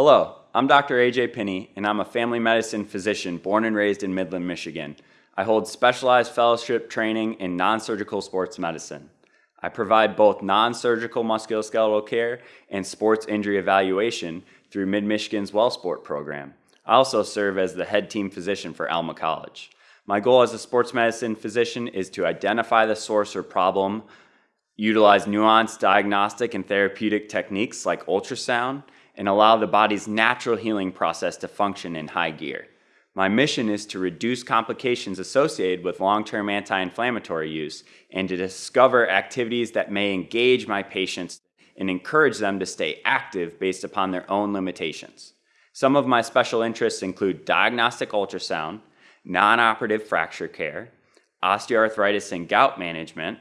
Hello, I'm Dr. AJ Pinney, and I'm a family medicine physician born and raised in Midland, Michigan. I hold specialized fellowship training in non-surgical sports medicine. I provide both non-surgical musculoskeletal care and sports injury evaluation through Mid-Michigan's WellSport program. I also serve as the head team physician for Alma College. My goal as a sports medicine physician is to identify the source or problem, utilize nuanced diagnostic and therapeutic techniques like ultrasound, and allow the body's natural healing process to function in high gear. My mission is to reduce complications associated with long-term anti-inflammatory use and to discover activities that may engage my patients and encourage them to stay active based upon their own limitations. Some of my special interests include diagnostic ultrasound, non-operative fracture care, osteoarthritis and gout management,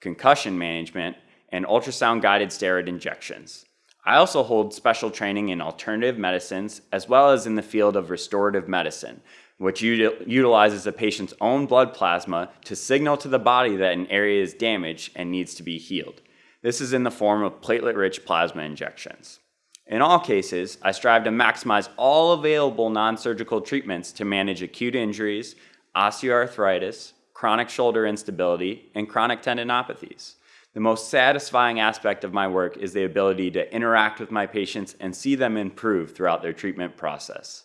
concussion management, and ultrasound-guided steroid injections. I also hold special training in alternative medicines as well as in the field of restorative medicine, which utilizes a patient's own blood plasma to signal to the body that an area is damaged and needs to be healed. This is in the form of platelet-rich plasma injections. In all cases, I strive to maximize all available non-surgical treatments to manage acute injuries, osteoarthritis, chronic shoulder instability, and chronic tendinopathies. The most satisfying aspect of my work is the ability to interact with my patients and see them improve throughout their treatment process.